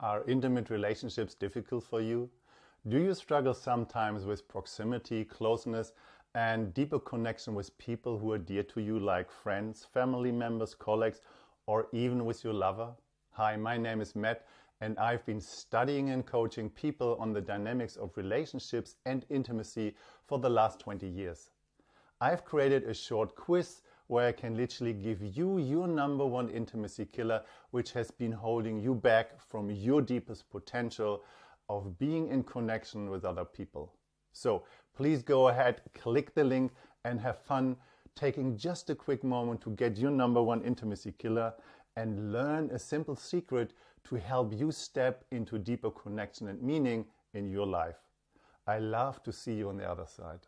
Are intimate relationships difficult for you? Do you struggle sometimes with proximity, closeness, and deeper connection with people who are dear to you, like friends, family members, colleagues, or even with your lover? Hi, my name is Matt, and I've been studying and coaching people on the dynamics of relationships and intimacy for the last 20 years. I've created a short quiz where I can literally give you your number one intimacy killer, which has been holding you back from your deepest potential of being in connection with other people. So please go ahead, click the link and have fun taking just a quick moment to get your number one intimacy killer and learn a simple secret to help you step into deeper connection and meaning in your life. I love to see you on the other side.